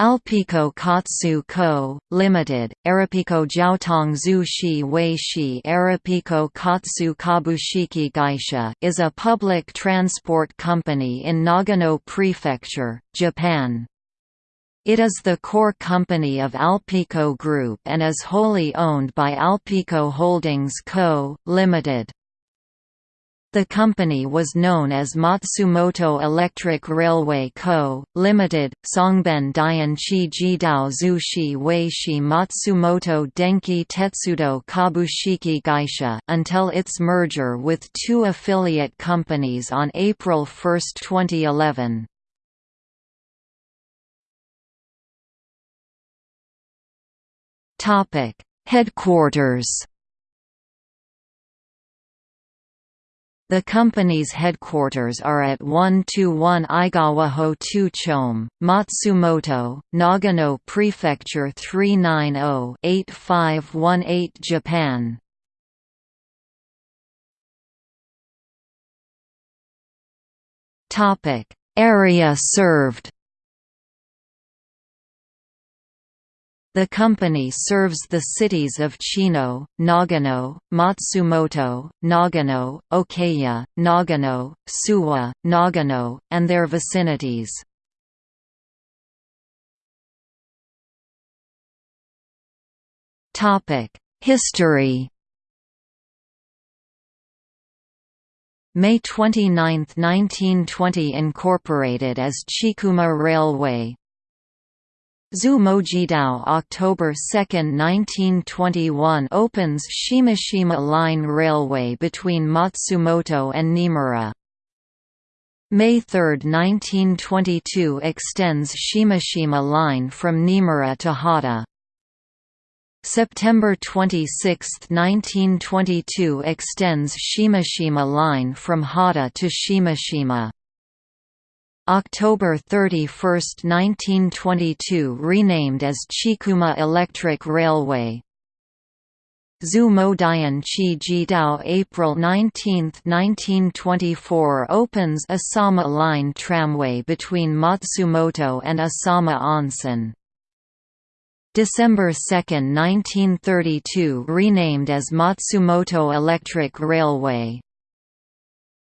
Alpico Kotsu Co., Limited, Arapico Jiaotong Zhu Shi Wei Shi Arapico Kotsu Kabushiki Gaisha is a public transport company in Nagano Prefecture, Japan. It is the core company of Alpico Group and is wholly owned by Alpico Holdings Co., Limited. The company was known as Matsumoto Electric Railway Co., Limited, Songben Dianchi Jidao Zushi Weishi Matsumoto Denki Tetsudo Kabushiki Gaisha until its merger with two affiliate companies on April 1, 2011. Headquarters The company's headquarters are at 121 Igawa-ho 2 Chome, Matsumoto, Nagano Prefecture 390-8518 Japan. Area served The company serves the cities of Chino, Nagano, Matsumoto, Nagano, Okaya, Nagano, Suwa, Nagano, and their vicinities. History May 29, 1920 incorporated as Chikuma Railway, Zhu Mojidao October 2, 1921 opens Shimashima Line Railway between Matsumoto and Nimura. May 3, 1922 extends Shimashima Line from Nimura to Hata. September 26, 1922 extends Shimashima Line from Hata to Shimashima. October 31, 1922 renamed as Chikuma Electric Railway. Zhu Modian Chi Jidao April 19, 1924 opens Asama Line tramway between Matsumoto and Asama Onsen. December 2, 1932 renamed as Matsumoto Electric Railway.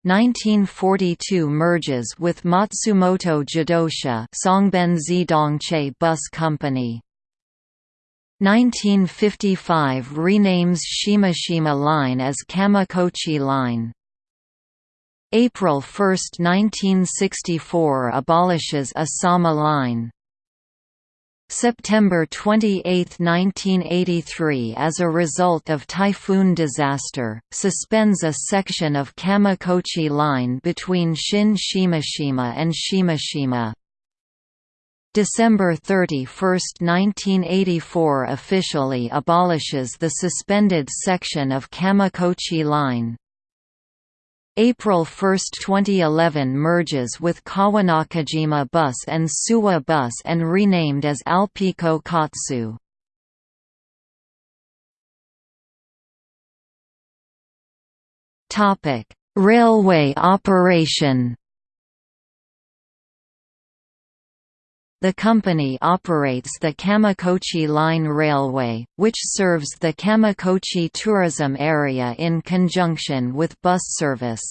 1942 merges with Matsumoto Jidosha Songben Zidongche Bus Company. 1955 renames Shimashima Line as Kamikochi Line. April 1, 1964 abolishes Asama Line. September 28, 1983 as a result of typhoon disaster, suspends a section of Kamikochi Line between Shin Shimashima and Shimashima. December 31, 1984 officially abolishes the suspended section of Kamikochi Line. April 1, 2011 merges with Kawanakajima Bus and Suwa Bus and renamed as Alpico Kotsu. Railway operation The company operates the Kamikochi Line Railway, which serves the Kamikochi tourism area in conjunction with bus service.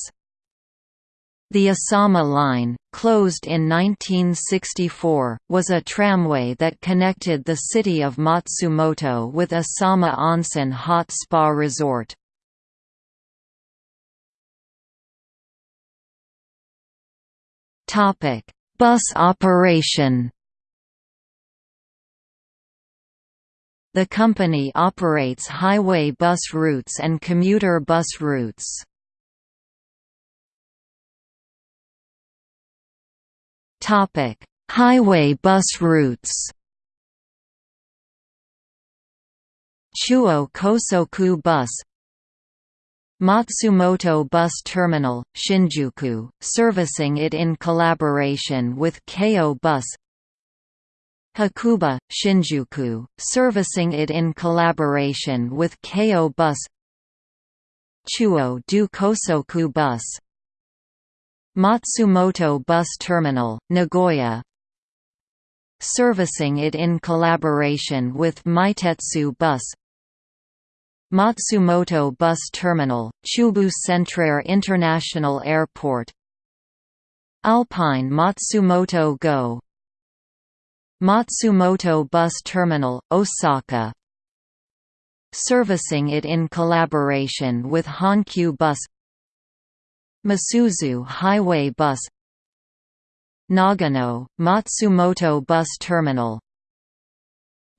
The Asama Line, closed in 1964, was a tramway that connected the city of Matsumoto with Asama Onsen Hot Spa Resort. Bus operation The company operates highway bus routes and commuter bus routes. Topic: Highway bus routes. Chuo Kosoku Bus Matsumoto Bus Terminal, Shinjuku, servicing it in collaboration with Keio Bus Hakuba, Shinjuku, servicing it in collaboration with Keio Bus Chuo du Kosoku Bus Matsumoto Bus Terminal, Nagoya servicing it in collaboration with Meitetsu Bus Matsumoto Bus Terminal, Chubu Centrair International Airport Alpine Matsumoto Go Matsumoto Bus Terminal, Osaka servicing it in collaboration with Hankyu Bus Masuzu Highway Bus Nagano, Matsumoto Bus Terminal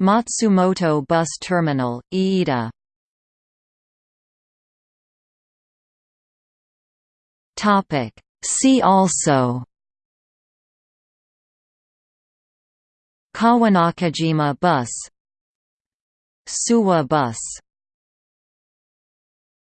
Matsumoto Bus Terminal, Iida. See also Kawanakajima Bus. Suwa Bus